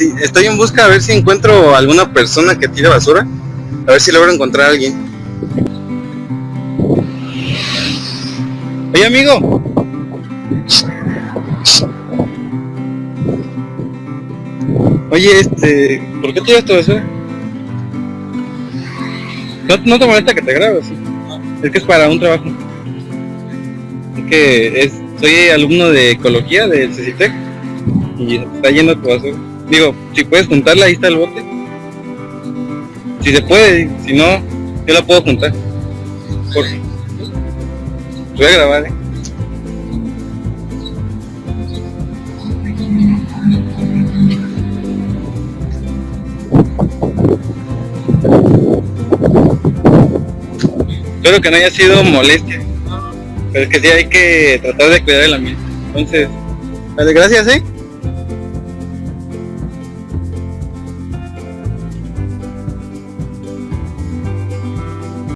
Estoy en busca a ver si encuentro alguna persona que tire basura. A ver si logro encontrar a alguien. Oye, amigo. Oye, este, ¿por qué tiras tu basura? No, no te molesta que te grabe, sí. Es que es para un trabajo. Es que soy alumno de ecología del CECITEC y está lleno tu basura. Digo, si puedes juntarla, ahí está el bote. Si se puede, si no, yo la puedo juntar. Por... Voy a grabar, eh. Espero que no haya sido molestia. Pero es que sí hay que tratar de cuidar el ambiente. Entonces, vale, gracias, eh.